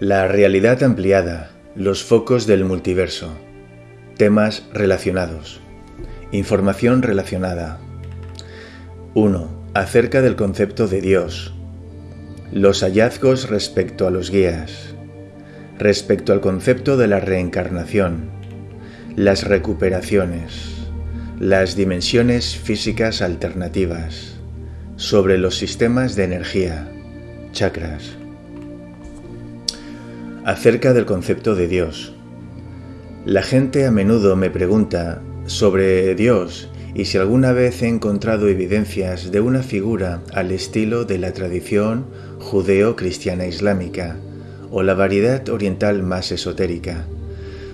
La realidad ampliada, los focos del multiverso, temas relacionados, información relacionada. 1. Acerca del concepto de Dios, los hallazgos respecto a los guías, respecto al concepto de la reencarnación, las recuperaciones, las dimensiones físicas alternativas, sobre los sistemas de energía, chakras acerca del concepto de Dios. La gente a menudo me pregunta sobre Dios y si alguna vez he encontrado evidencias de una figura al estilo de la tradición judeo-cristiana islámica o la variedad oriental más esotérica.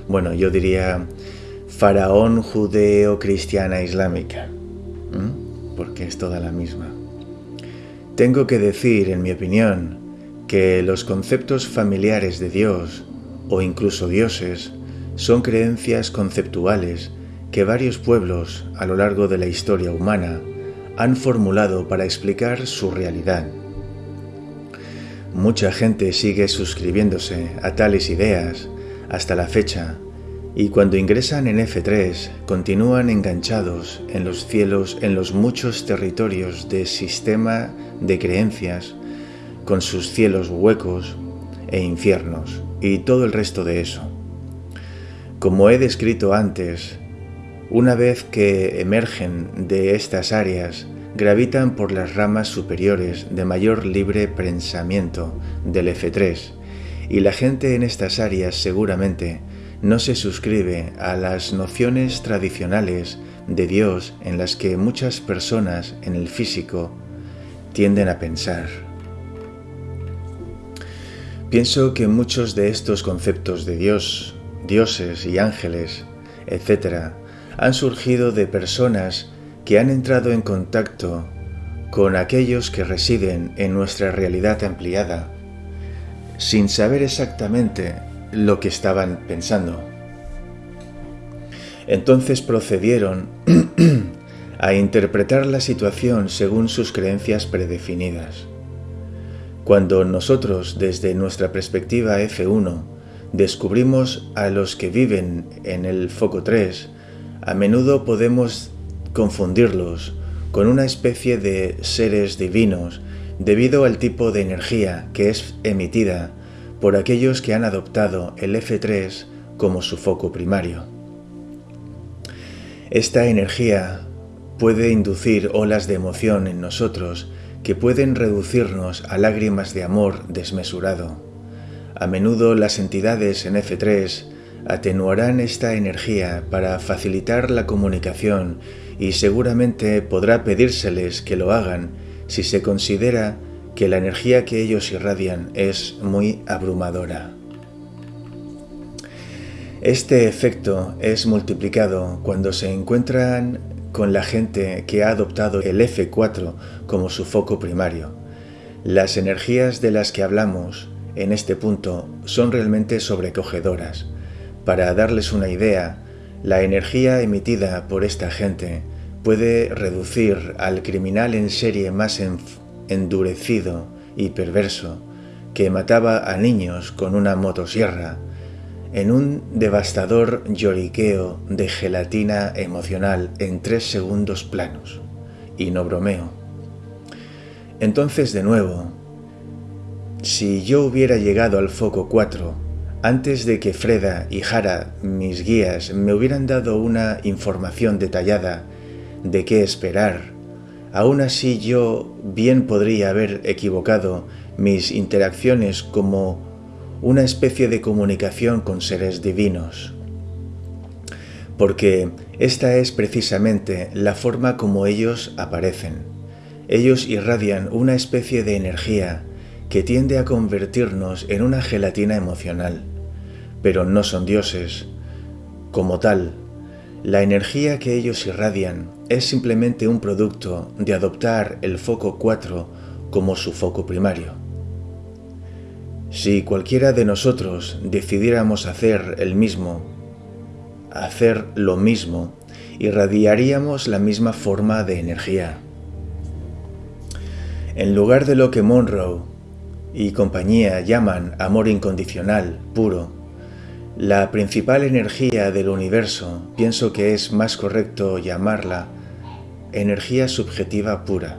Bueno, yo diría faraón judeo-cristiana islámica, porque es toda la misma. Tengo que decir, en mi opinión, que los conceptos familiares de Dios o incluso dioses son creencias conceptuales que varios pueblos a lo largo de la historia humana han formulado para explicar su realidad. Mucha gente sigue suscribiéndose a tales ideas hasta la fecha y cuando ingresan en F3 continúan enganchados en los cielos en los muchos territorios de sistema de creencias con sus cielos huecos e infiernos y todo el resto de eso. Como he descrito antes, una vez que emergen de estas áreas, gravitan por las ramas superiores de mayor libre pensamiento del F3 y la gente en estas áreas seguramente no se suscribe a las nociones tradicionales de Dios en las que muchas personas en el físico tienden a pensar. Pienso que muchos de estos conceptos de Dios, dioses y ángeles, etc., han surgido de personas que han entrado en contacto con aquellos que residen en nuestra realidad ampliada, sin saber exactamente lo que estaban pensando. Entonces procedieron a interpretar la situación según sus creencias predefinidas. Cuando nosotros, desde nuestra perspectiva F1, descubrimos a los que viven en el foco 3, a menudo podemos confundirlos con una especie de seres divinos debido al tipo de energía que es emitida por aquellos que han adoptado el F3 como su foco primario. Esta energía puede inducir olas de emoción en nosotros que pueden reducirnos a lágrimas de amor desmesurado. A menudo las entidades en F3 atenuarán esta energía para facilitar la comunicación y seguramente podrá pedírseles que lo hagan si se considera que la energía que ellos irradian es muy abrumadora. Este efecto es multiplicado cuando se encuentran con la gente que ha adoptado el F4 como su foco primario. Las energías de las que hablamos en este punto son realmente sobrecogedoras. Para darles una idea, la energía emitida por esta gente puede reducir al criminal en serie más endurecido y perverso que mataba a niños con una motosierra en un devastador lloriqueo de gelatina emocional en tres segundos planos. Y no bromeo. Entonces de nuevo, si yo hubiera llegado al foco 4 antes de que Freda y Jara, mis guías, me hubieran dado una información detallada de qué esperar, aún así yo bien podría haber equivocado mis interacciones como una especie de comunicación con seres divinos. Porque esta es precisamente la forma como ellos aparecen. Ellos irradian una especie de energía que tiende a convertirnos en una gelatina emocional, pero no son dioses. Como tal, la energía que ellos irradian es simplemente un producto de adoptar el foco 4 como su foco primario. Si cualquiera de nosotros decidiéramos hacer el mismo, hacer lo mismo, irradiaríamos la misma forma de energía. En lugar de lo que Monroe y compañía llaman amor incondicional, puro, la principal energía del universo pienso que es más correcto llamarla energía subjetiva pura,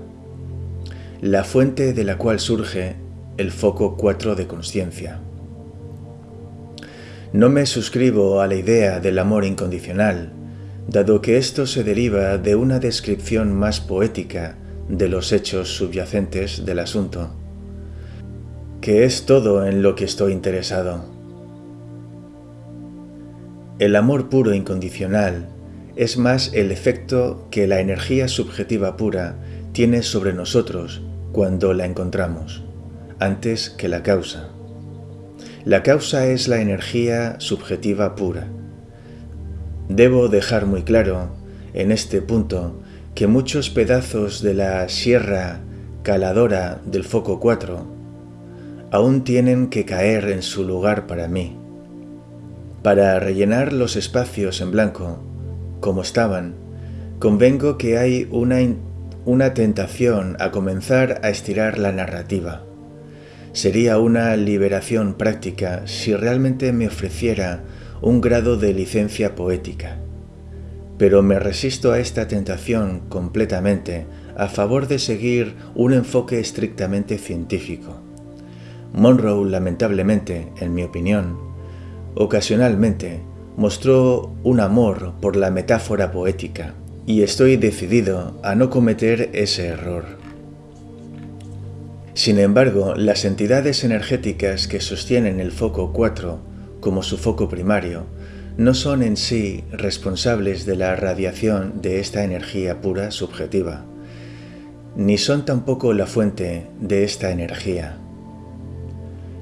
la fuente de la cual surge el foco 4 de conciencia. No me suscribo a la idea del amor incondicional, dado que esto se deriva de una descripción más poética de los hechos subyacentes del asunto, que es todo en lo que estoy interesado. El amor puro e incondicional es más el efecto que la energía subjetiva pura tiene sobre nosotros cuando la encontramos, antes que la causa. La causa es la energía subjetiva pura. Debo dejar muy claro, en este punto, que muchos pedazos de la sierra caladora del foco 4 aún tienen que caer en su lugar para mí. Para rellenar los espacios en blanco, como estaban, convengo que hay una, una tentación a comenzar a estirar la narrativa sería una liberación práctica si realmente me ofreciera un grado de licencia poética. Pero me resisto a esta tentación completamente a favor de seguir un enfoque estrictamente científico. Monroe, lamentablemente, en mi opinión, ocasionalmente mostró un amor por la metáfora poética, y estoy decidido a no cometer ese error. Sin embargo, las entidades energéticas que sostienen el foco 4 como su foco primario no son en sí responsables de la radiación de esta energía pura subjetiva, ni son tampoco la fuente de esta energía.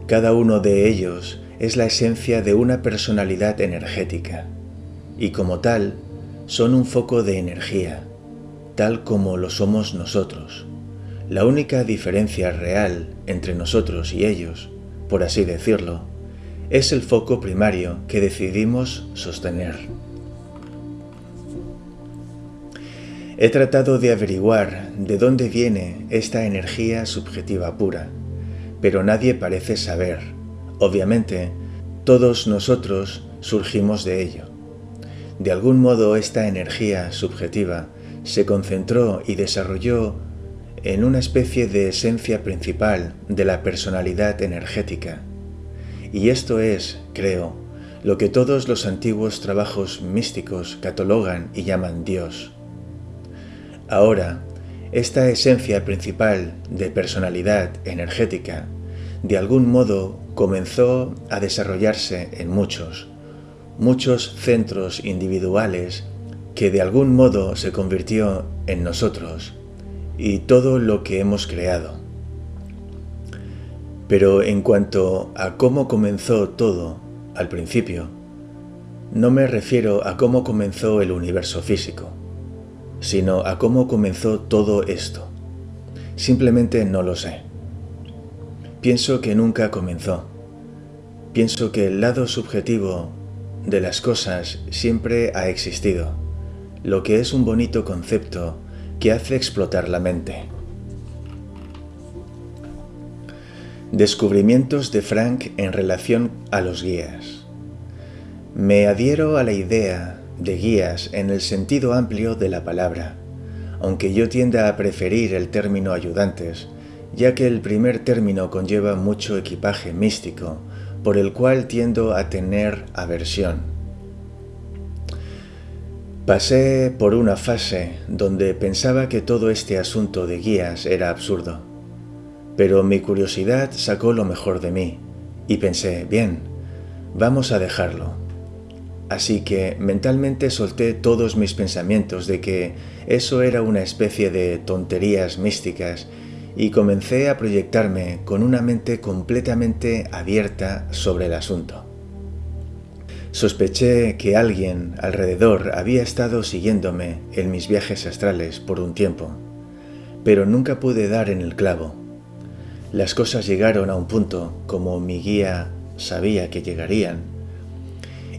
Cada uno de ellos es la esencia de una personalidad energética, y como tal, son un foco de energía, tal como lo somos nosotros. La única diferencia real entre nosotros y ellos, por así decirlo, es el foco primario que decidimos sostener. He tratado de averiguar de dónde viene esta energía subjetiva pura, pero nadie parece saber. Obviamente, todos nosotros surgimos de ello. De algún modo esta energía subjetiva se concentró y desarrolló en una especie de esencia principal de la personalidad energética. Y esto es, creo, lo que todos los antiguos trabajos místicos catalogan y llaman Dios. Ahora, esta esencia principal de personalidad energética de algún modo comenzó a desarrollarse en muchos, muchos centros individuales que de algún modo se convirtió en nosotros y todo lo que hemos creado. Pero en cuanto a cómo comenzó todo al principio, no me refiero a cómo comenzó el universo físico, sino a cómo comenzó todo esto. Simplemente no lo sé. Pienso que nunca comenzó. Pienso que el lado subjetivo de las cosas siempre ha existido, lo que es un bonito concepto que hace explotar la mente. Descubrimientos de Frank en relación a los guías. Me adhiero a la idea de guías en el sentido amplio de la palabra, aunque yo tienda a preferir el término ayudantes, ya que el primer término conlleva mucho equipaje místico, por el cual tiendo a tener aversión. Pasé por una fase donde pensaba que todo este asunto de guías era absurdo, pero mi curiosidad sacó lo mejor de mí y pensé, bien, vamos a dejarlo. Así que mentalmente solté todos mis pensamientos de que eso era una especie de tonterías místicas y comencé a proyectarme con una mente completamente abierta sobre el asunto. Sospeché que alguien alrededor había estado siguiéndome en mis viajes astrales por un tiempo, pero nunca pude dar en el clavo. Las cosas llegaron a un punto como mi guía sabía que llegarían,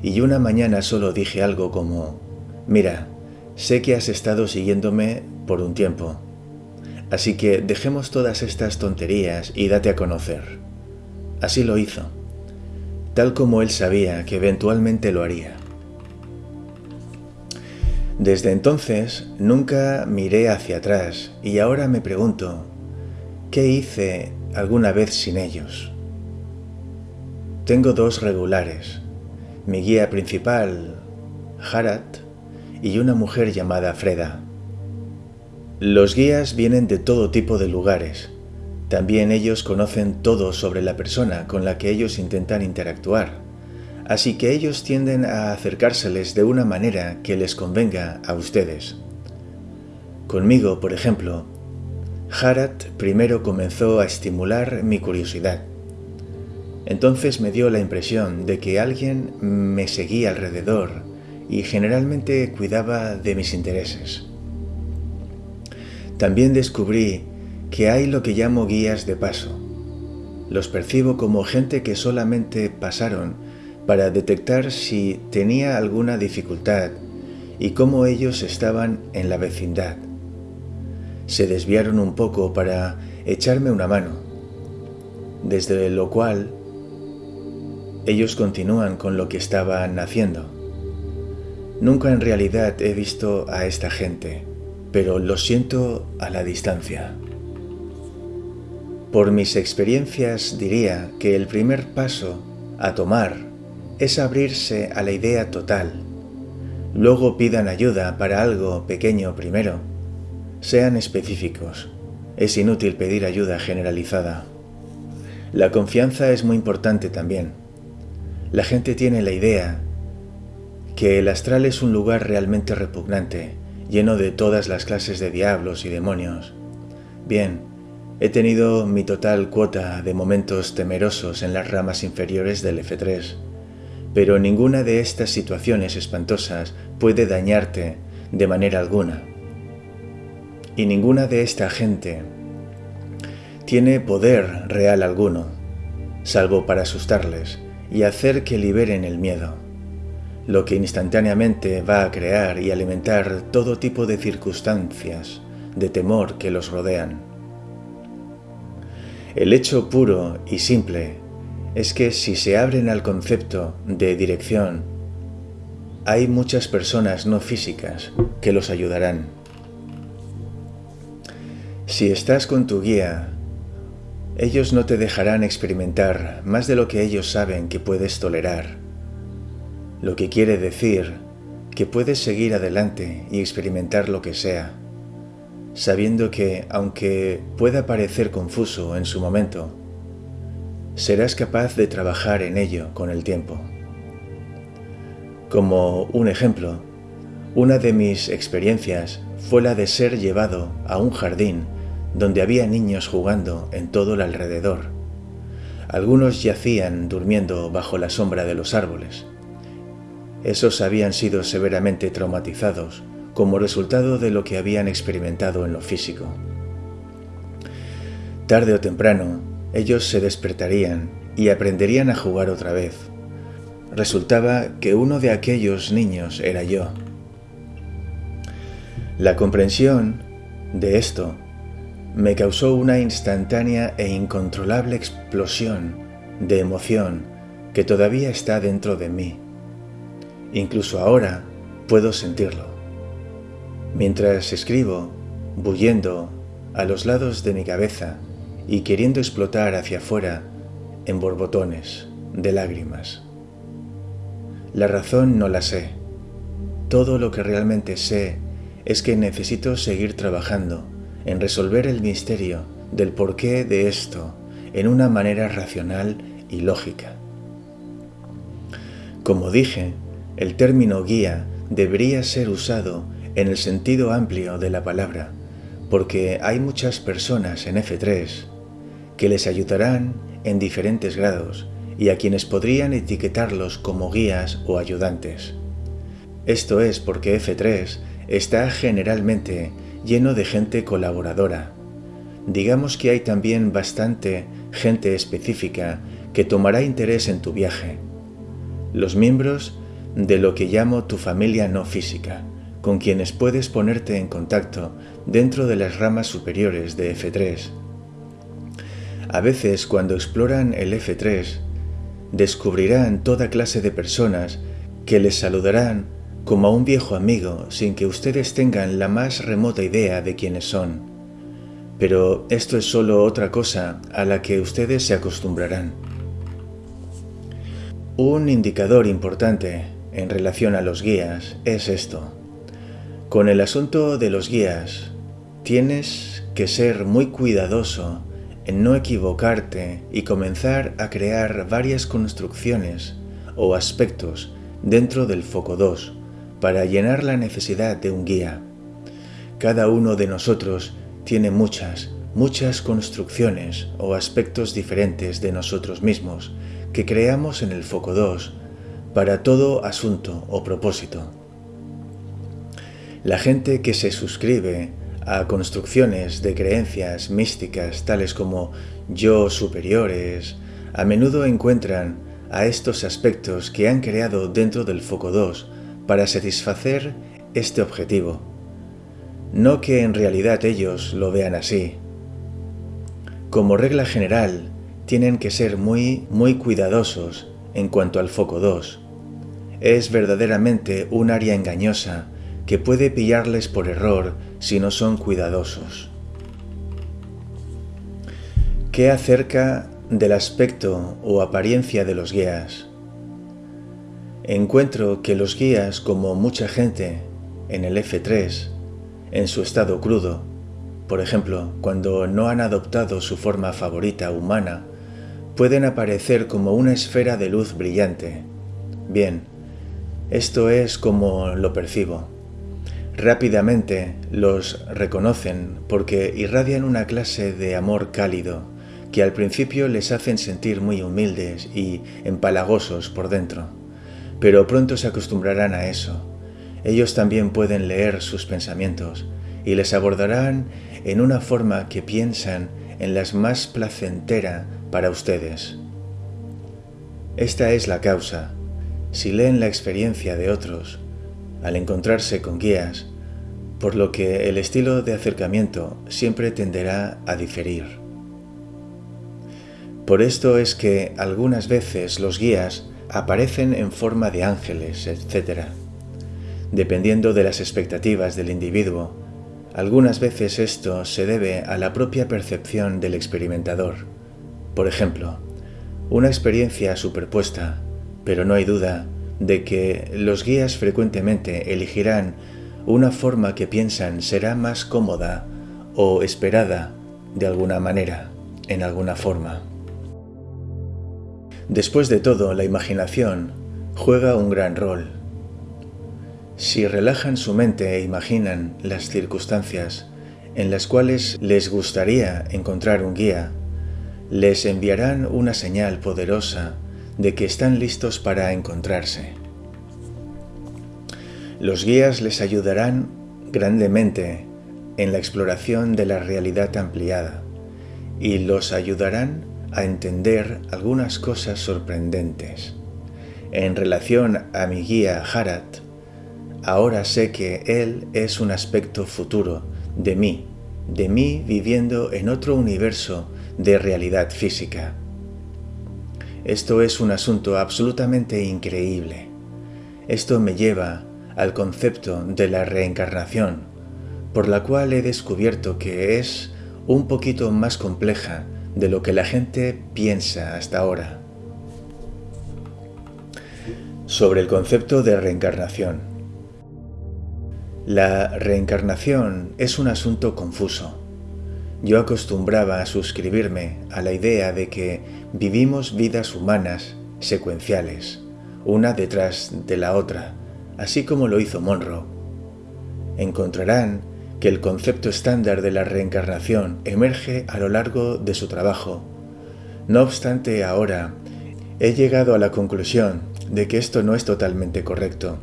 y una mañana solo dije algo como, mira, sé que has estado siguiéndome por un tiempo, así que dejemos todas estas tonterías y date a conocer. Así lo hizo, tal como él sabía que eventualmente lo haría. Desde entonces nunca miré hacia atrás y ahora me pregunto, ¿qué hice alguna vez sin ellos? Tengo dos regulares, mi guía principal, Harat, y una mujer llamada Freda. Los guías vienen de todo tipo de lugares. También ellos conocen todo sobre la persona con la que ellos intentan interactuar así que ellos tienden a acercárseles de una manera que les convenga a ustedes. Conmigo, por ejemplo, Harat primero comenzó a estimular mi curiosidad. Entonces me dio la impresión de que alguien me seguía alrededor y generalmente cuidaba de mis intereses. También descubrí que hay lo que llamo guías de paso. Los percibo como gente que solamente pasaron para detectar si tenía alguna dificultad y cómo ellos estaban en la vecindad. Se desviaron un poco para echarme una mano, desde lo cual ellos continúan con lo que estaban haciendo. Nunca en realidad he visto a esta gente, pero lo siento a la distancia. Por mis experiencias diría que el primer paso a tomar es abrirse a la idea total. Luego pidan ayuda para algo pequeño primero. Sean específicos. Es inútil pedir ayuda generalizada. La confianza es muy importante también. La gente tiene la idea que el astral es un lugar realmente repugnante, lleno de todas las clases de diablos y demonios. Bien, he tenido mi total cuota de momentos temerosos en las ramas inferiores del F3 pero ninguna de estas situaciones espantosas puede dañarte de manera alguna. Y ninguna de esta gente tiene poder real alguno, salvo para asustarles y hacer que liberen el miedo, lo que instantáneamente va a crear y alimentar todo tipo de circunstancias de temor que los rodean. El hecho puro y simple es que si se abren al concepto de dirección, hay muchas personas no físicas que los ayudarán. Si estás con tu guía, ellos no te dejarán experimentar más de lo que ellos saben que puedes tolerar, lo que quiere decir que puedes seguir adelante y experimentar lo que sea, sabiendo que, aunque pueda parecer confuso en su momento, serás capaz de trabajar en ello con el tiempo. Como un ejemplo, una de mis experiencias fue la de ser llevado a un jardín donde había niños jugando en todo el alrededor. Algunos yacían durmiendo bajo la sombra de los árboles. Esos habían sido severamente traumatizados como resultado de lo que habían experimentado en lo físico. Tarde o temprano, ellos se despertarían y aprenderían a jugar otra vez. Resultaba que uno de aquellos niños era yo. La comprensión de esto me causó una instantánea e incontrolable explosión de emoción que todavía está dentro de mí. Incluso ahora puedo sentirlo. Mientras escribo, bullendo a los lados de mi cabeza, y queriendo explotar hacia afuera en borbotones de lágrimas. La razón no la sé. Todo lo que realmente sé es que necesito seguir trabajando en resolver el misterio del porqué de esto en una manera racional y lógica. Como dije, el término guía debería ser usado en el sentido amplio de la palabra, porque hay muchas personas en F3 que les ayudarán en diferentes grados y a quienes podrían etiquetarlos como guías o ayudantes. Esto es porque F3 está generalmente lleno de gente colaboradora. Digamos que hay también bastante gente específica que tomará interés en tu viaje. Los miembros de lo que llamo tu familia no física, con quienes puedes ponerte en contacto dentro de las ramas superiores de F3 A veces cuando exploran el F3, descubrirán toda clase de personas que les saludarán como a un viejo amigo sin que ustedes tengan la más remota idea de quiénes son. Pero esto es solo otra cosa a la que ustedes se acostumbrarán. Un indicador importante en relación a los guías es esto. Con el asunto de los guías, tienes que ser muy cuidadoso en no equivocarte y comenzar a crear varias construcciones o aspectos dentro del foco 2 para llenar la necesidad de un guía. Cada uno de nosotros tiene muchas, muchas construcciones o aspectos diferentes de nosotros mismos que creamos en el foco 2 para todo asunto o propósito. La gente que se suscribe a construcciones de creencias místicas tales como yo superiores, a menudo encuentran a estos aspectos que han creado dentro del foco 2 para satisfacer este objetivo. No que en realidad ellos lo vean así. Como regla general, tienen que ser muy, muy cuidadosos en cuanto al foco 2. Es verdaderamente un área engañosa que puede pillarles por error si no son cuidadosos. ¿Qué acerca del aspecto o apariencia de los guías? Encuentro que los guías, como mucha gente en el F3, en su estado crudo, por ejemplo, cuando no han adoptado su forma favorita humana, pueden aparecer como una esfera de luz brillante. Bien, esto es como lo percibo. Rápidamente los reconocen porque irradian una clase de amor cálido que al principio les hacen sentir muy humildes y empalagosos por dentro. Pero pronto se acostumbrarán a eso. Ellos también pueden leer sus pensamientos y les abordarán en una forma que piensan en las más placentera para ustedes. Esta es la causa. Si leen la experiencia de otros, al encontrarse con guías, por lo que el estilo de acercamiento siempre tenderá a diferir. Por esto es que algunas veces los guías aparecen en forma de ángeles, etc. Dependiendo de las expectativas del individuo, algunas veces esto se debe a la propia percepción del experimentador. Por ejemplo, una experiencia superpuesta, pero no hay duda de que los guías frecuentemente elegirán una forma que piensan será más cómoda o esperada de alguna manera, en alguna forma. Después de todo, la imaginación juega un gran rol. Si relajan su mente e imaginan las circunstancias en las cuales les gustaría encontrar un guía, les enviarán una señal poderosa de que están listos para encontrarse. Los guías les ayudarán grandemente en la exploración de la realidad ampliada y los ayudarán a entender algunas cosas sorprendentes. En relación a mi guía Harat, ahora sé que él es un aspecto futuro de mí, de mí viviendo en otro universo de realidad física. Esto es un asunto absolutamente increíble. Esto me lleva al concepto de la reencarnación, por la cual he descubierto que es un poquito más compleja de lo que la gente piensa hasta ahora. Sobre el concepto de reencarnación. La reencarnación es un asunto confuso. Yo acostumbraba a suscribirme a la idea de que vivimos vidas humanas secuenciales, una detrás de la otra, así como lo hizo Monroe. Encontrarán que el concepto estándar de la reencarnación emerge a lo largo de su trabajo. No obstante, ahora he llegado a la conclusión de que esto no es totalmente correcto.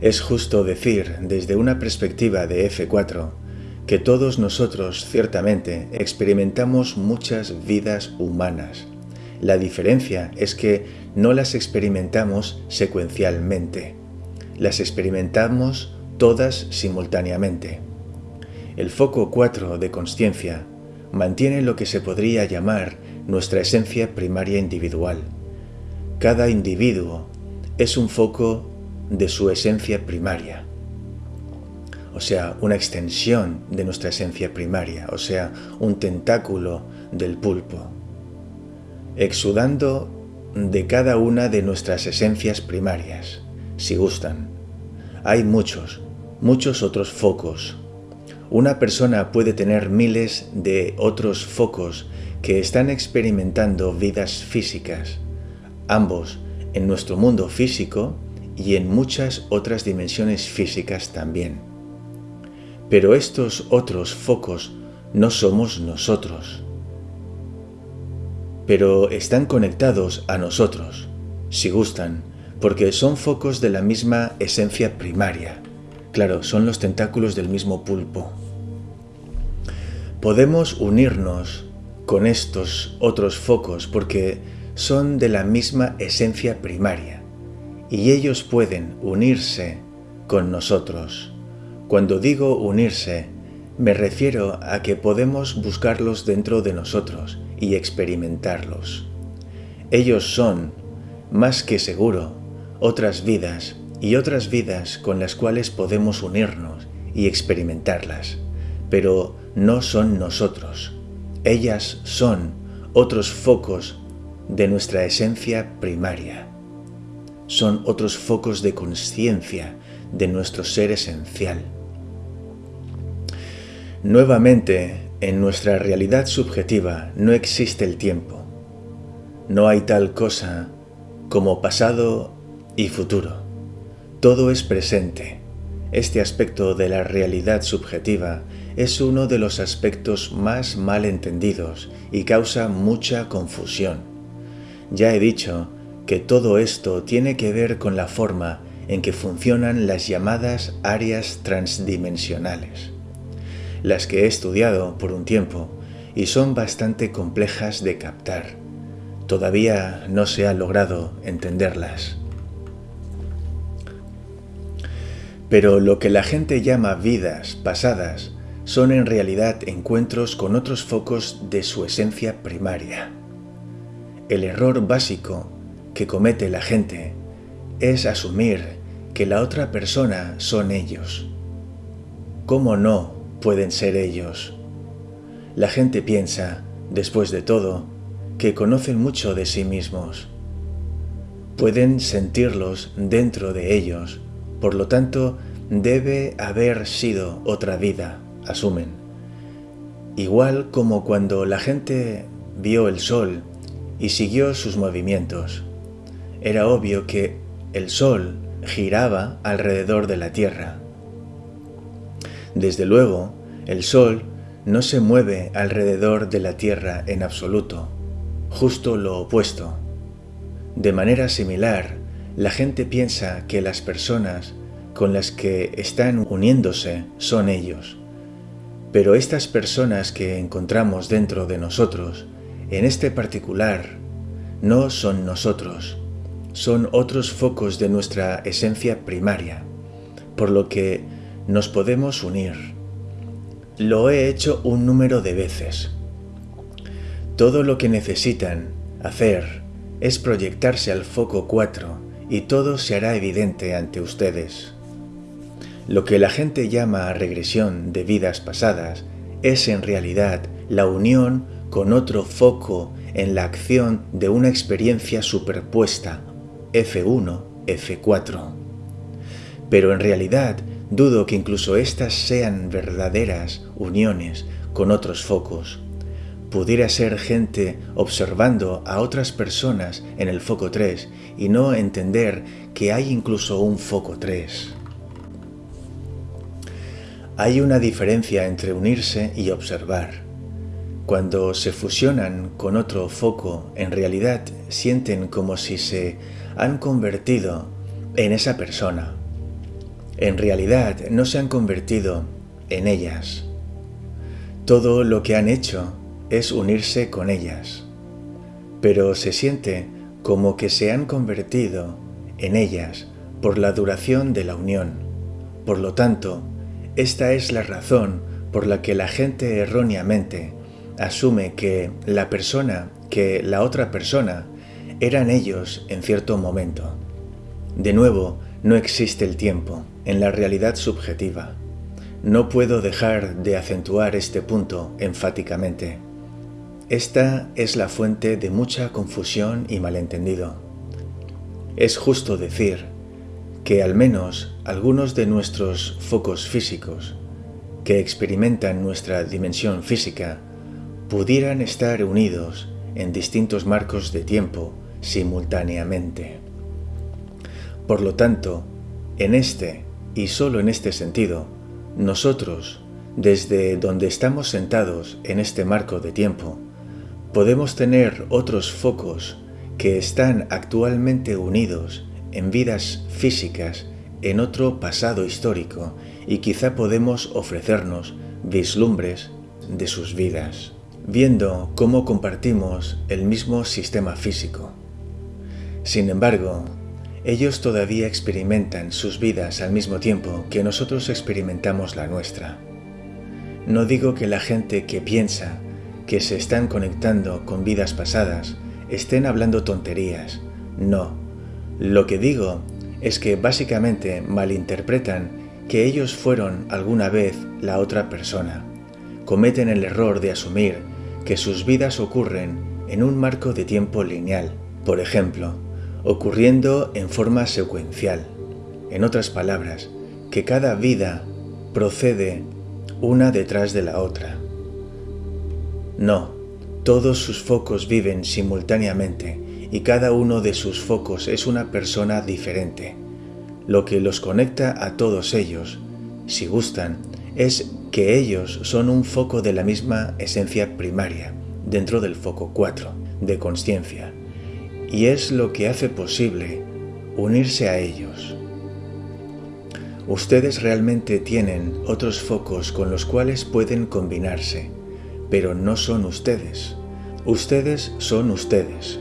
Es justo decir, desde una perspectiva de F4, que todos nosotros ciertamente experimentamos muchas vidas humanas. La diferencia es que no las experimentamos secuencialmente, las experimentamos todas simultáneamente. El foco 4 de conciencia, mantiene lo que se podría llamar nuestra esencia primaria individual. Cada individuo es un foco de su esencia primaria, o sea, una extensión de nuestra esencia primaria, o sea, un tentáculo del pulpo, exudando de cada una de nuestras esencias primarias, si gustan. Hay muchos, muchos otros focos. Una persona puede tener miles de otros focos que están experimentando vidas físicas, ambos en nuestro mundo físico y en muchas otras dimensiones físicas también. Pero estos otros focos no somos nosotros. Pero están conectados a nosotros, si gustan, porque son focos de la misma esencia primaria. Claro, son los tentáculos del mismo pulpo. Podemos unirnos con estos otros focos porque son de la misma esencia primaria y ellos pueden unirse con nosotros. Cuando digo unirse, me refiero a que podemos buscarlos dentro de nosotros y experimentarlos. Ellos son, más que seguro, otras vidas y otras vidas con las cuales podemos unirnos y experimentarlas, pero no son nosotros. Ellas son otros focos de nuestra esencia primaria. Son otros focos de conciencia de nuestro ser esencial. Nuevamente, en nuestra realidad subjetiva no existe el tiempo. No hay tal cosa como pasado y futuro. Todo es presente. Este aspecto de la realidad subjetiva es uno de los aspectos más mal entendidos y causa mucha confusión. Ya he dicho que todo esto tiene que ver con la forma en que funcionan las llamadas áreas transdimensionales, las que he estudiado por un tiempo y son bastante complejas de captar. Todavía no se ha logrado entenderlas. Pero lo que la gente llama vidas pasadas son en realidad encuentros con otros focos de su esencia primaria. El error básico que comete la gente es asumir que la otra persona son ellos. ¿Cómo no pueden ser ellos? La gente piensa, después de todo, que conocen mucho de sí mismos. Pueden sentirlos dentro de ellos, por lo tanto, debe haber sido otra vida asumen. Igual como cuando la gente vio el sol y siguió sus movimientos. Era obvio que el sol giraba alrededor de la Tierra. Desde luego, el sol no se mueve alrededor de la Tierra en absoluto, justo lo opuesto. De manera similar, la gente piensa que las personas con las que están uniéndose son ellos. Pero estas personas que encontramos dentro de nosotros, en este particular, no son nosotros, son otros focos de nuestra esencia primaria, por lo que nos podemos unir. Lo he hecho un número de veces. Todo lo que necesitan hacer es proyectarse al foco 4 y todo se hará evidente ante ustedes. Lo que la gente llama regresión de vidas pasadas es en realidad la unión con otro foco en la acción de una experiencia superpuesta, F1, F4. Pero en realidad dudo que incluso estas sean verdaderas uniones con otros focos. Pudiera ser gente observando a otras personas en el foco 3 y no entender que hay incluso un foco 3. Hay una diferencia entre unirse y observar. Cuando se fusionan con otro foco, en realidad sienten como si se han convertido en esa persona. En realidad no se han convertido en ellas. Todo lo que han hecho es unirse con ellas. Pero se siente como que se han convertido en ellas por la duración de la unión. Por lo tanto, esta es la razón por la que la gente erróneamente asume que la persona, que la otra persona, eran ellos en cierto momento. De nuevo, no existe el tiempo en la realidad subjetiva. No puedo dejar de acentuar este punto enfáticamente. Esta es la fuente de mucha confusión y malentendido. Es justo decir que al menos algunos de nuestros focos físicos que experimentan nuestra dimensión física pudieran estar unidos en distintos marcos de tiempo simultáneamente. Por lo tanto, en este y solo en este sentido, nosotros, desde donde estamos sentados en este marco de tiempo, podemos tener otros focos que están actualmente unidos en vidas físicas en otro pasado histórico y quizá podemos ofrecernos vislumbres de sus vidas, viendo cómo compartimos el mismo sistema físico. Sin embargo, ellos todavía experimentan sus vidas al mismo tiempo que nosotros experimentamos la nuestra. No digo que la gente que piensa que se están conectando con vidas pasadas estén hablando tonterías. No. Lo que digo es que básicamente malinterpretan que ellos fueron alguna vez la otra persona. Cometen el error de asumir que sus vidas ocurren en un marco de tiempo lineal. Por ejemplo, ocurriendo en forma secuencial. En otras palabras, que cada vida procede una detrás de la otra. No, todos sus focos viven simultáneamente y cada uno de sus focos es una persona diferente. Lo que los conecta a todos ellos, si gustan, es que ellos son un foco de la misma esencia primaria, dentro del foco 4, de conciencia, y es lo que hace posible unirse a ellos. Ustedes realmente tienen otros focos con los cuales pueden combinarse, pero no son ustedes. Ustedes son ustedes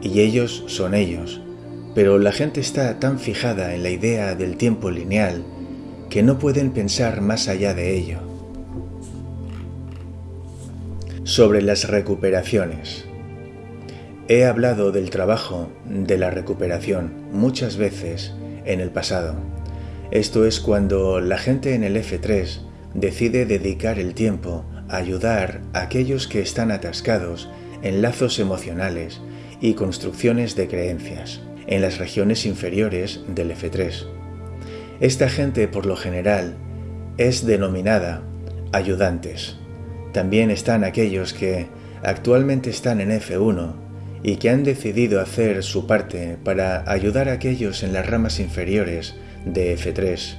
y ellos son ellos, pero la gente está tan fijada en la idea del tiempo lineal que no pueden pensar más allá de ello. Sobre las recuperaciones. He hablado del trabajo de la recuperación muchas veces en el pasado. Esto es cuando la gente en el F3 decide dedicar el tiempo ayudar a aquellos que están atascados en lazos emocionales y construcciones de creencias en las regiones inferiores del F3. Esta gente por lo general es denominada ayudantes. También están aquellos que actualmente están en F1 y que han decidido hacer su parte para ayudar a aquellos en las ramas inferiores de F3.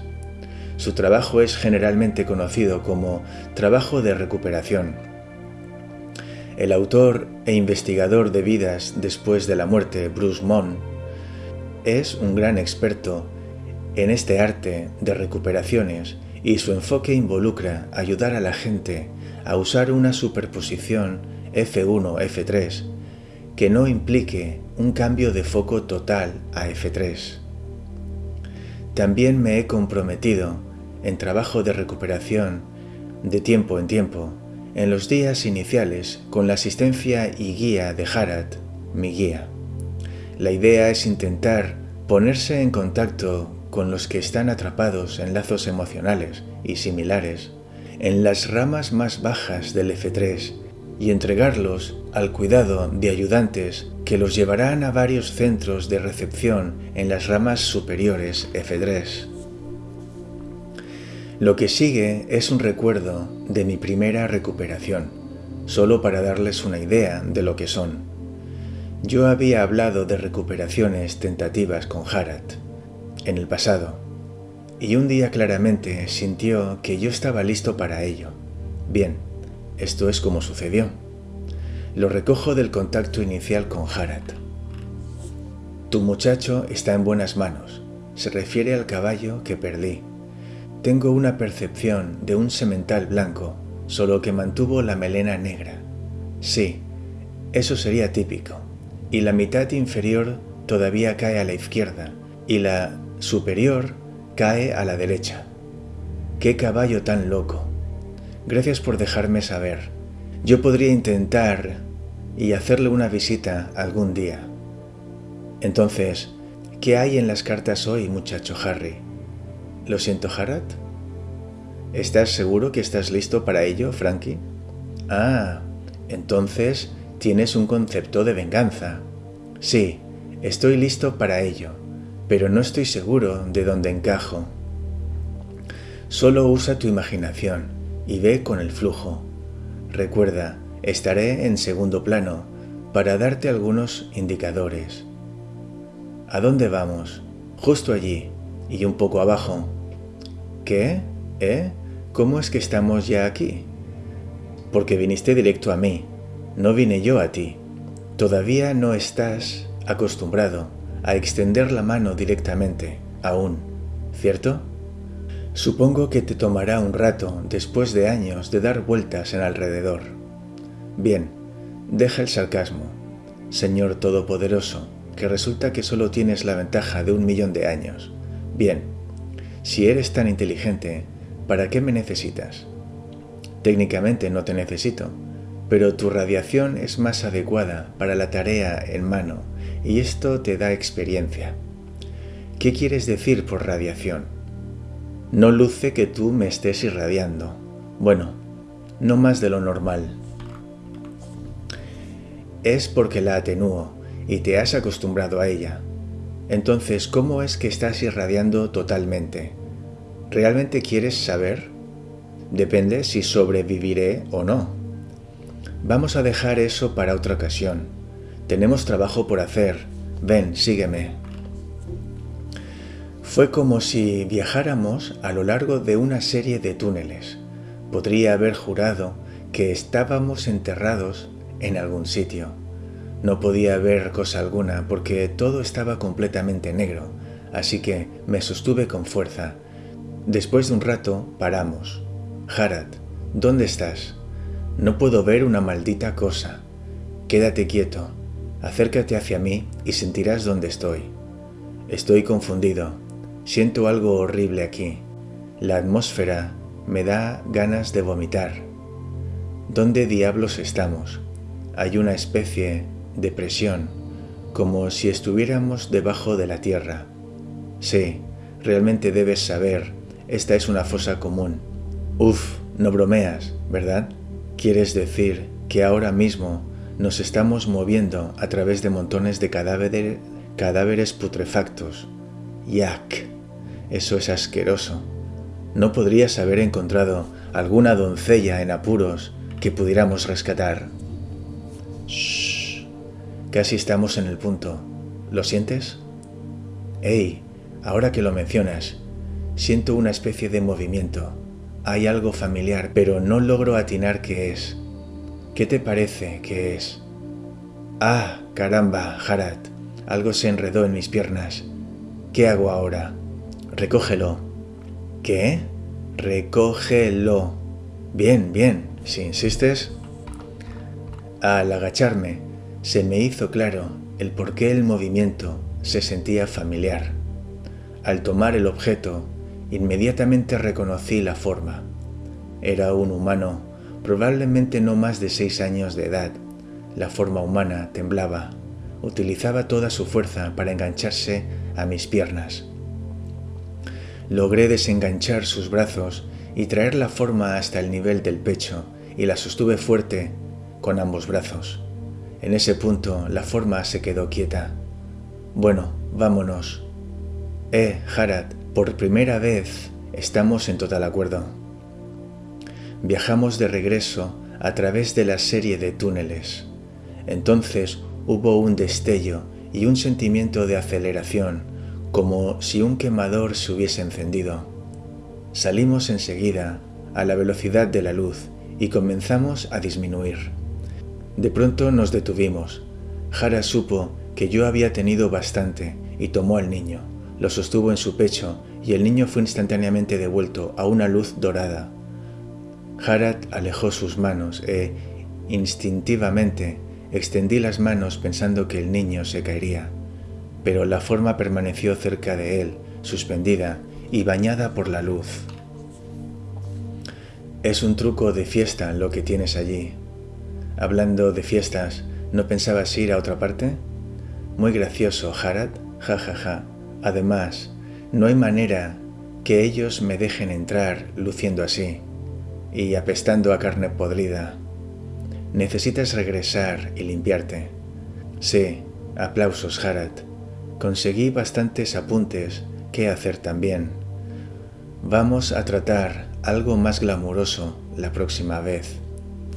Su trabajo es generalmente conocido como trabajo de recuperación. El autor e investigador de vidas después de la muerte, Bruce Mon, es un gran experto en este arte de recuperaciones y su enfoque involucra ayudar a la gente a usar una superposición F1-F3 que no implique un cambio de foco total a F3. También me he comprometido en trabajo de recuperación de tiempo en tiempo en los días iniciales con la asistencia y guía de Harat, mi guía. La idea es intentar ponerse en contacto con los que están atrapados en lazos emocionales y similares en las ramas más bajas del F3 y entregarlos al cuidado de ayudantes que los llevarán a varios centros de recepción en las ramas superiores F3. Lo que sigue es un recuerdo de mi primera recuperación, solo para darles una idea de lo que son. Yo había hablado de recuperaciones tentativas con Harat en el pasado, y un día claramente sintió que yo estaba listo para ello. Bien, esto es como sucedió. Lo recojo del contacto inicial con Harat. Tu muchacho está en buenas manos. Se refiere al caballo que perdí. Tengo una percepción de un semental blanco, solo que mantuvo la melena negra. Sí, eso sería típico. Y la mitad inferior todavía cae a la izquierda y la superior cae a la derecha. ¡Qué caballo tan loco! Gracias por dejarme saber. Yo podría intentar y hacerle una visita algún día. Entonces, ¿qué hay en las cartas hoy, muchacho Harry? Lo siento, Harad. ¿Estás seguro que estás listo para ello, Frankie? Ah, entonces tienes un concepto de venganza. Sí, estoy listo para ello, pero no estoy seguro de dónde encajo. Solo usa tu imaginación y ve con el flujo. Recuerda, estaré en segundo plano para darte algunos indicadores. ¿A dónde vamos? Justo allí y un poco abajo. ¿Qué? ¿Eh? ¿Cómo es que estamos ya aquí? Porque viniste directo a mí, no vine yo a ti. Todavía no estás acostumbrado a extender la mano directamente, aún, ¿cierto? Supongo que te tomará un rato después de años de dar vueltas en alrededor. Bien, deja el sarcasmo, Señor Todopoderoso, que resulta que solo tienes la ventaja de un millón de años. Bien, si eres tan inteligente, ¿para qué me necesitas? Técnicamente no te necesito, pero tu radiación es más adecuada para la tarea en mano y esto te da experiencia. ¿Qué quieres decir por radiación? No luce que tú me estés irradiando. Bueno, no más de lo normal. Es porque la atenúo y te has acostumbrado a ella. Entonces, ¿cómo es que estás irradiando totalmente? ¿Realmente quieres saber? Depende si sobreviviré o no. Vamos a dejar eso para otra ocasión. Tenemos trabajo por hacer. Ven, sígueme. Fue como si viajáramos a lo largo de una serie de túneles. Podría haber jurado que estábamos enterrados en algún sitio. No podía ver cosa alguna porque todo estaba completamente negro, así que me sostuve con fuerza. Después de un rato paramos. Harad, ¿dónde estás? No puedo ver una maldita cosa. Quédate quieto, acércate hacia mí y sentirás dónde estoy. Estoy confundido Siento algo horrible aquí. La atmósfera me da ganas de vomitar. ¿Dónde diablos estamos? Hay una especie de presión, como si estuviéramos debajo de la tierra. Sí, realmente debes saber, esta es una fosa común. Uf, no bromeas, ¿verdad? ¿Quieres decir que ahora mismo nos estamos moviendo a través de montones de cadáveres, cadáveres putrefactos? Yak. Eso es asqueroso. ¿No podrías haber encontrado alguna doncella en apuros que pudiéramos rescatar? Shh. Casi estamos en el punto. ¿Lo sientes? Hey, ahora que lo mencionas, siento una especie de movimiento. Hay algo familiar, pero no logro atinar qué es. ¿Qué te parece que es? Ah, caramba, Harad. Algo se enredó en mis piernas. ¿Qué hago ahora? Recógelo. ¿Qué? Recógelo. Bien, bien, si insistes. Al agacharme, se me hizo claro el por qué el movimiento se sentía familiar. Al tomar el objeto, inmediatamente reconocí la forma. Era un humano, probablemente no más de seis años de edad. La forma humana temblaba. Utilizaba toda su fuerza para engancharse a mis piernas. Logré desenganchar sus brazos y traer la forma hasta el nivel del pecho y la sostuve fuerte con ambos brazos. En ese punto la forma se quedó quieta. Bueno, vámonos. Eh, Harad, por primera vez estamos en total acuerdo. Viajamos de regreso a través de la serie de túneles. Entonces hubo un destello y un sentimiento de aceleración como si un quemador se hubiese encendido. Salimos enseguida a la velocidad de la luz y comenzamos a disminuir. De pronto nos detuvimos. Jara supo que yo había tenido bastante y tomó al niño, lo sostuvo en su pecho y el niño fue instantáneamente devuelto a una luz dorada. Harad alejó sus manos e, instintivamente, extendí las manos pensando que el niño se caería pero la forma permaneció cerca de él, suspendida y bañada por la luz. Es un truco de fiesta lo que tienes allí. Hablando de fiestas, ¿no pensabas ir a otra parte? Muy gracioso, Harad. Ja, ja, ja. Además, no hay manera que ellos me dejen entrar luciendo así y apestando a carne podrida. Necesitas regresar y limpiarte. Sí, aplausos, Harad. Conseguí bastantes apuntes que hacer también. Vamos a tratar algo más glamuroso la próxima vez.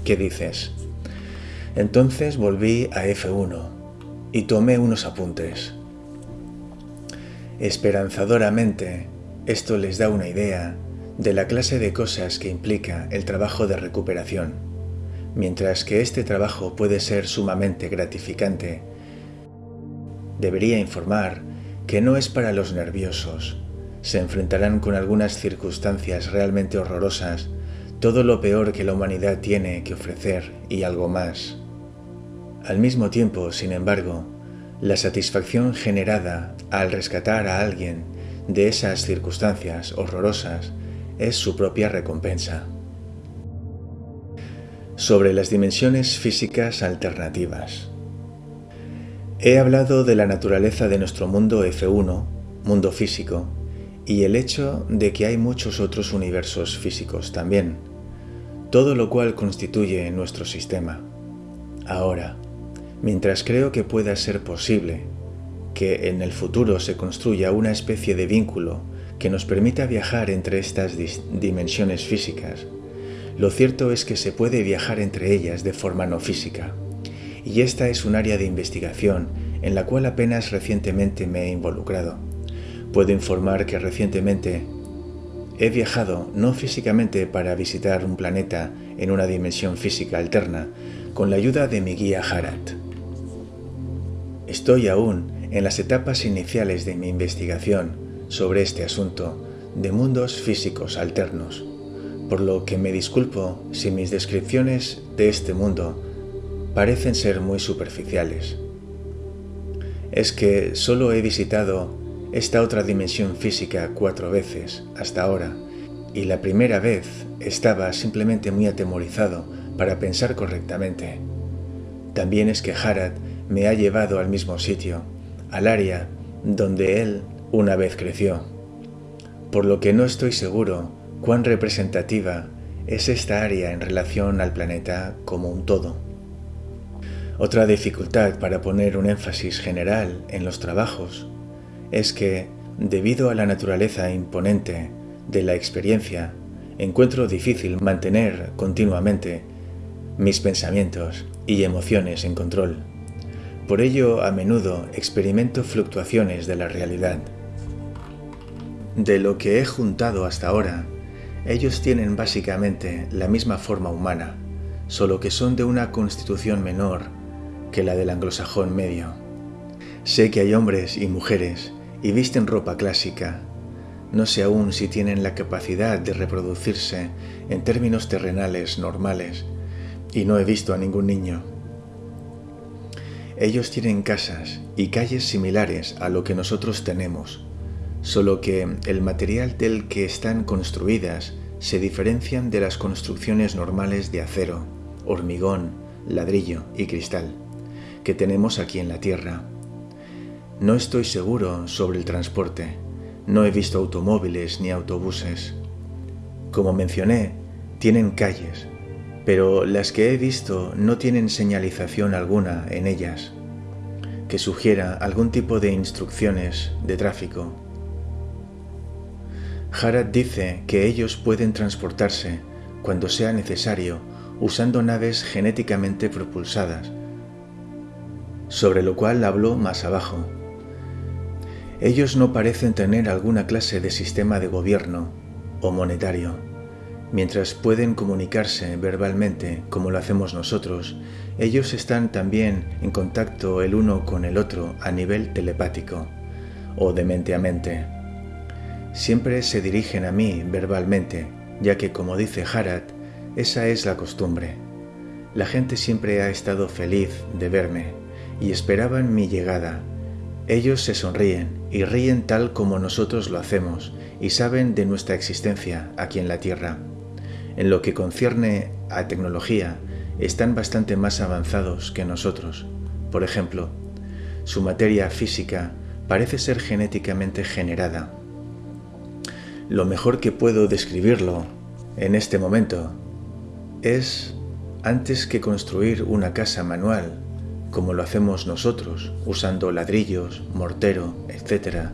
¿Qué dices? Entonces volví a F1 y tomé unos apuntes. Esperanzadoramente, esto les da una idea de la clase de cosas que implica el trabajo de recuperación. Mientras que este trabajo puede ser sumamente gratificante, debería informar que no es para los nerviosos. Se enfrentarán con algunas circunstancias realmente horrorosas, todo lo peor que la humanidad tiene que ofrecer y algo más. Al mismo tiempo, sin embargo, la satisfacción generada al rescatar a alguien de esas circunstancias horrorosas es su propia recompensa. Sobre las dimensiones físicas alternativas. He hablado de la naturaleza de nuestro mundo F1, mundo físico, y el hecho de que hay muchos otros universos físicos también, todo lo cual constituye nuestro sistema. Ahora, mientras creo que pueda ser posible que en el futuro se construya una especie de vínculo que nos permita viajar entre estas dimensiones físicas, lo cierto es que se puede viajar entre ellas de forma no física. Y esta es un área de investigación en la cual apenas recientemente me he involucrado. Puedo informar que recientemente he viajado no físicamente para visitar un planeta en una dimensión física alterna, con la ayuda de mi guía Harat. Estoy aún en las etapas iniciales de mi investigación sobre este asunto de mundos físicos alternos, por lo que me disculpo si mis descripciones de este mundo parecen ser muy superficiales. Es que solo he visitado esta otra dimensión física cuatro veces hasta ahora, y la primera vez estaba simplemente muy atemorizado para pensar correctamente. También es que Harad me ha llevado al mismo sitio, al área donde él una vez creció, por lo que no estoy seguro cuán representativa es esta área en relación al planeta como un todo. Otra dificultad para poner un énfasis general en los trabajos es que, debido a la naturaleza imponente de la experiencia, encuentro difícil mantener continuamente mis pensamientos y emociones en control. Por ello, a menudo experimento fluctuaciones de la realidad. De lo que he juntado hasta ahora, ellos tienen básicamente la misma forma humana, solo que son de una constitución menor que la del anglosajón medio. Sé que hay hombres y mujeres y visten ropa clásica. No sé aún si tienen la capacidad de reproducirse en términos terrenales normales, y no he visto a ningún niño. Ellos tienen casas y calles similares a lo que nosotros tenemos, solo que el material del que están construidas se diferencian de las construcciones normales de acero, hormigón, ladrillo y cristal que tenemos aquí en la Tierra. No estoy seguro sobre el transporte, no he visto automóviles ni autobuses. Como mencioné, tienen calles, pero las que he visto no tienen señalización alguna en ellas que sugiera algún tipo de instrucciones de tráfico. Harad dice que ellos pueden transportarse cuando sea necesario usando naves genéticamente propulsadas, sobre lo cual habló más abajo. Ellos no parecen tener alguna clase de sistema de gobierno o monetario Mientras pueden comunicarse verbalmente como lo hacemos nosotros, ellos están también en contacto el uno con el otro a nivel telepático o de mente a mente. Siempre se dirigen a mí verbalmente, ya que como dice Harad, esa es la costumbre. La gente siempre ha estado feliz de verme y esperaban mi llegada. Ellos se sonríen y ríen tal como nosotros lo hacemos y saben de nuestra existencia aquí en la Tierra. En lo que concierne a tecnología, están bastante más avanzados que nosotros. Por ejemplo, su materia física parece ser genéticamente generada. Lo mejor que puedo describirlo en este momento es antes que construir una casa manual, como lo hacemos nosotros, usando ladrillos, mortero, etc.,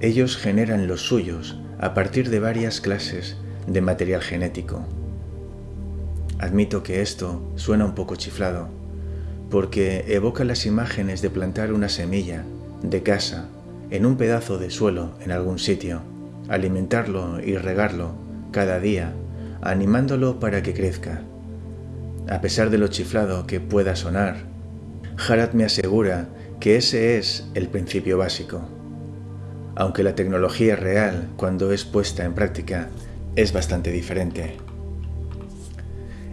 ellos generan los suyos a partir de varias clases de material genético. Admito que esto suena un poco chiflado, porque evoca las imágenes de plantar una semilla de casa en un pedazo de suelo en algún sitio, alimentarlo y regarlo cada día, animándolo para que crezca. A pesar de lo chiflado que pueda sonar, Harad me asegura que ese es el principio básico. Aunque la tecnología real, cuando es puesta en práctica, es bastante diferente.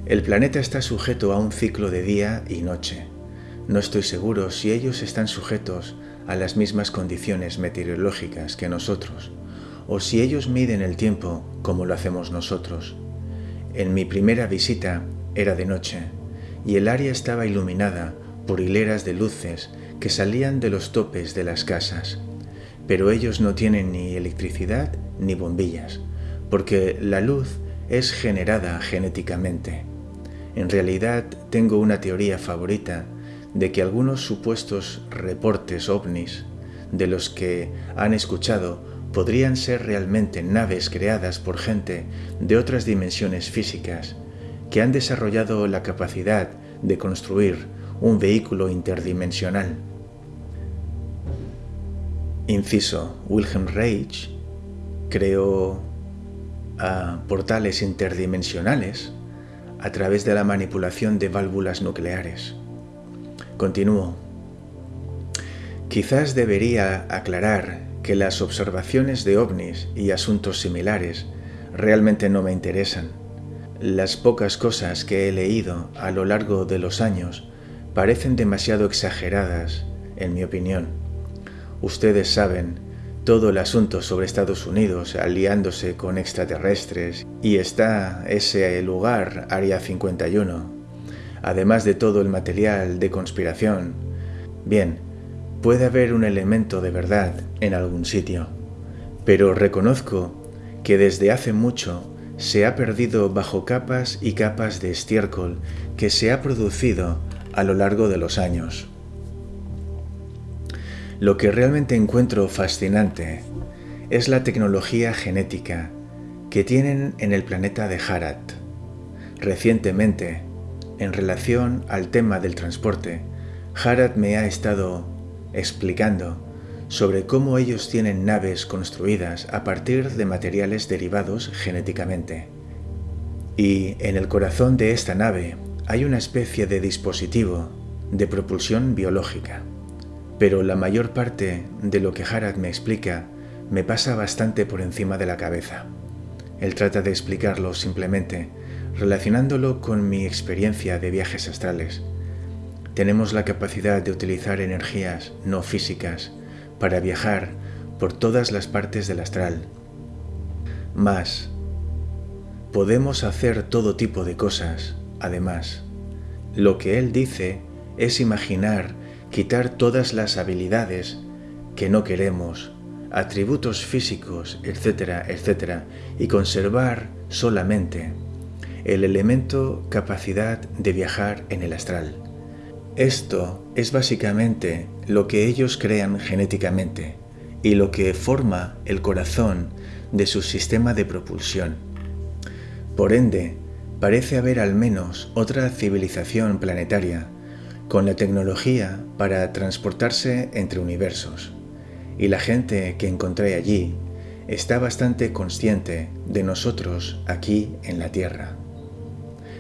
El planeta está sujeto a un ciclo de día y noche. No estoy seguro si ellos están sujetos a las mismas condiciones meteorológicas que nosotros, o si ellos miden el tiempo como lo hacemos nosotros. En mi primera visita era de noche, y el área estaba iluminada por hileras de luces que salían de los topes de las casas. Pero ellos no tienen ni electricidad ni bombillas, porque la luz es generada genéticamente. En realidad tengo una teoría favorita de que algunos supuestos reportes ovnis de los que han escuchado podrían ser realmente naves creadas por gente de otras dimensiones físicas que han desarrollado la capacidad de construir un vehículo interdimensional. Inciso, Wilhelm Reich creó a portales interdimensionales a través de la manipulación de válvulas nucleares. Continúo. Quizás debería aclarar que las observaciones de ovnis y asuntos similares realmente no me interesan. Las pocas cosas que he leído a lo largo de los años parecen demasiado exageradas, en mi opinión. Ustedes saben todo el asunto sobre Estados Unidos aliándose con extraterrestres y está ese lugar, Área 51, además de todo el material de conspiración. Bien, puede haber un elemento de verdad en algún sitio, pero reconozco que desde hace mucho se ha perdido bajo capas y capas de estiércol que se ha producido a lo largo de los años. Lo que realmente encuentro fascinante es la tecnología genética que tienen en el planeta de Harat. Recientemente, en relación al tema del transporte, Harat me ha estado explicando sobre cómo ellos tienen naves construidas a partir de materiales derivados genéticamente. Y en el corazón de esta nave hay una especie de dispositivo de propulsión biológica. Pero la mayor parte de lo que Harad me explica me pasa bastante por encima de la cabeza. Él trata de explicarlo simplemente, relacionándolo con mi experiencia de viajes astrales. Tenemos la capacidad de utilizar energías no físicas para viajar por todas las partes del astral. Más, podemos hacer todo tipo de cosas, además. Lo que él dice es imaginar quitar todas las habilidades que no queremos, atributos físicos, etcétera, etcétera, y conservar solamente el elemento capacidad de viajar en el astral. Esto es básicamente lo que ellos crean genéticamente y lo que forma el corazón de su sistema de propulsión. Por ende, parece haber al menos otra civilización planetaria con la tecnología para transportarse entre universos. Y la gente que encontré allí está bastante consciente de nosotros aquí en la Tierra.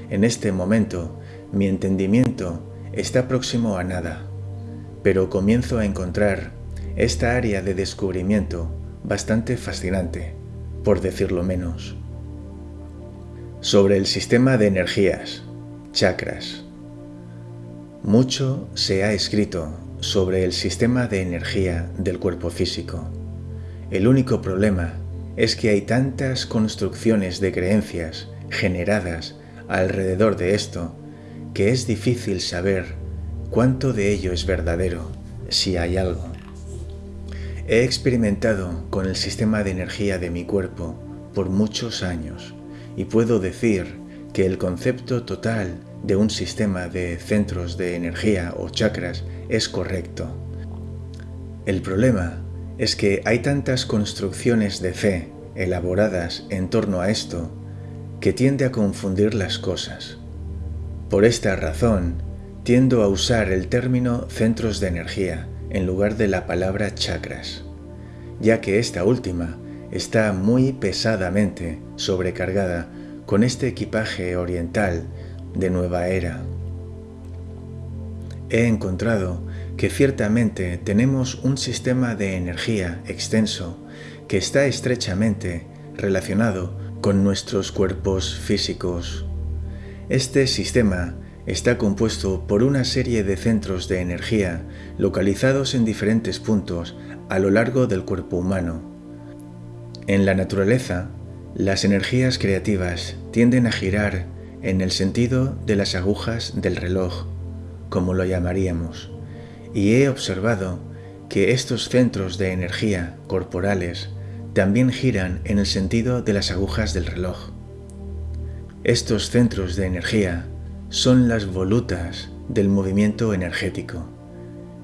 En este momento, mi entendimiento está próximo a nada, pero comienzo a encontrar esta área de descubrimiento bastante fascinante, por decirlo menos. Sobre el sistema de energías, chakras, mucho se ha escrito sobre el sistema de energía del cuerpo físico. El único problema es que hay tantas construcciones de creencias generadas alrededor de esto que es difícil saber cuánto de ello es verdadero, si hay algo. He experimentado con el sistema de energía de mi cuerpo por muchos años y puedo decir que el concepto total de un sistema de centros de energía o chakras es correcto. El problema es que hay tantas construcciones de fe elaboradas en torno a esto que tiende a confundir las cosas. Por esta razón, tiendo a usar el término centros de energía en lugar de la palabra chakras, ya que esta última está muy pesadamente sobrecargada con este equipaje oriental de nueva era. He encontrado que ciertamente tenemos un sistema de energía extenso que está estrechamente relacionado con nuestros cuerpos físicos. Este sistema está compuesto por una serie de centros de energía localizados en diferentes puntos a lo largo del cuerpo humano. En la naturaleza, las energías creativas tienden a girar en el sentido de las agujas del reloj, como lo llamaríamos, y he observado que estos centros de energía corporales también giran en el sentido de las agujas del reloj. Estos centros de energía son las volutas del movimiento energético.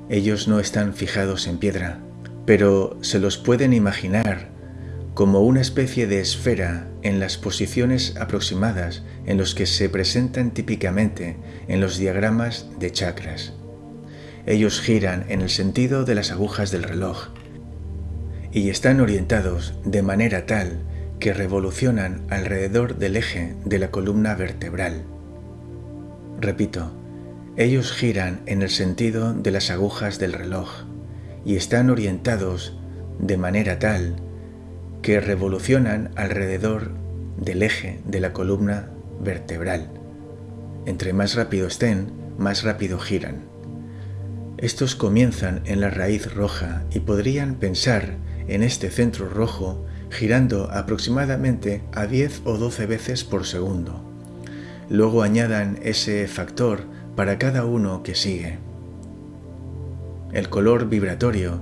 Ellos no están fijados en piedra, pero se los pueden imaginar como una especie de esfera en las posiciones aproximadas en los que se presentan típicamente en los diagramas de chakras. Ellos giran en el sentido de las agujas del reloj y están orientados de manera tal que revolucionan alrededor del eje de la columna vertebral. Repito, ellos giran en el sentido de las agujas del reloj y están orientados de manera tal que revolucionan alrededor del eje de la columna vertebral. Entre más rápido estén, más rápido giran. Estos comienzan en la raíz roja y podrían pensar en este centro rojo girando aproximadamente a 10 o 12 veces por segundo. Luego añadan ese factor para cada uno que sigue. El color vibratorio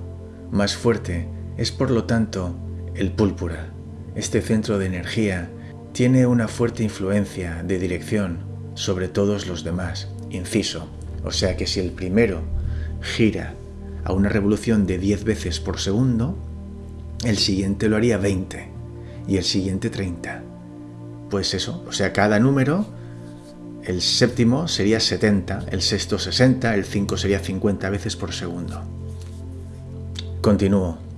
más fuerte es por lo tanto el púrpura. Este centro de energía tiene una fuerte influencia de dirección sobre todos los demás. Inciso. O sea que si el primero gira a una revolución de 10 veces por segundo, el siguiente lo haría 20 y el siguiente 30. Pues eso, o sea, cada número, el séptimo sería 70, el sexto 60, el 5 sería 50 veces por segundo. Continúo.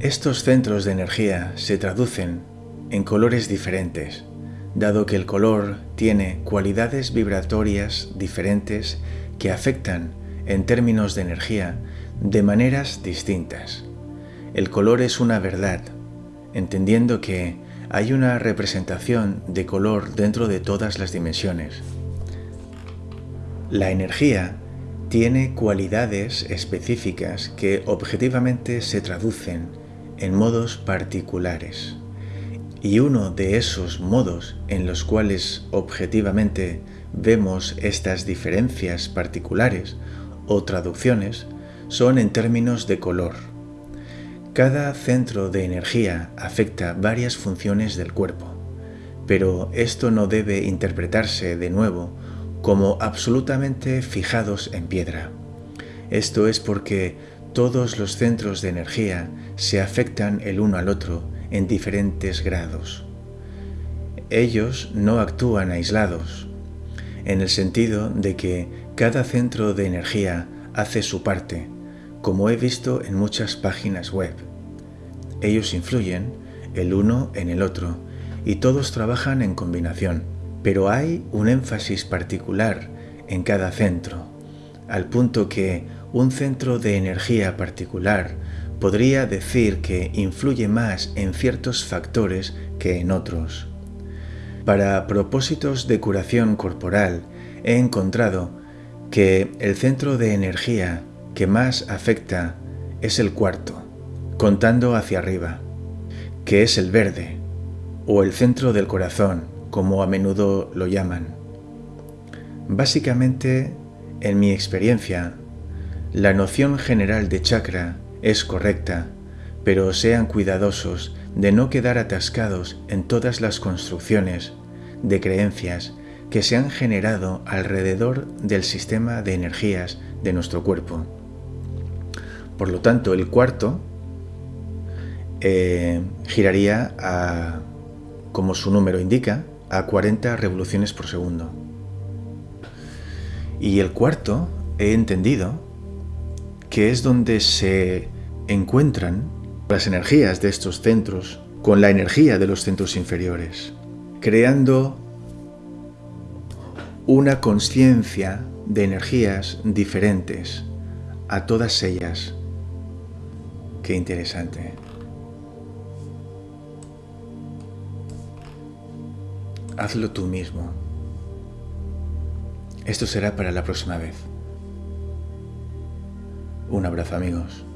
Estos centros de energía se traducen en colores diferentes, dado que el color tiene cualidades vibratorias diferentes que afectan en términos de energía de maneras distintas. El color es una verdad, entendiendo que hay una representación de color dentro de todas las dimensiones. La energía tiene cualidades específicas que objetivamente se traducen en modos particulares. Y uno de esos modos en los cuales objetivamente vemos estas diferencias particulares o traducciones son en términos de color. Cada centro de energía afecta varias funciones del cuerpo, pero esto no debe interpretarse de nuevo como absolutamente fijados en piedra. Esto es porque todos los centros de energía se afectan el uno al otro en diferentes grados. Ellos no actúan aislados, en el sentido de que cada centro de energía hace su parte, como he visto en muchas páginas web. Ellos influyen el uno en el otro y todos trabajan en combinación, pero hay un énfasis particular en cada centro, al punto que un centro de energía particular podría decir que influye más en ciertos factores que en otros. Para propósitos de curación corporal, he encontrado que el centro de energía que más afecta es el cuarto, contando hacia arriba, que es el verde, o el centro del corazón, como a menudo lo llaman. Básicamente, en mi experiencia, la noción general de chakra es correcta, pero sean cuidadosos de no quedar atascados en todas las construcciones de creencias que se han generado alrededor del sistema de energías de nuestro cuerpo. Por lo tanto, el cuarto eh, giraría a, como su número indica, a 40 revoluciones por segundo. Y el cuarto, he entendido, que es donde se encuentran las energías de estos centros con la energía de los centros inferiores, creando una conciencia de energías diferentes a todas ellas. Qué interesante. Hazlo tú mismo. Esto será para la próxima vez. Un abrazo amigos.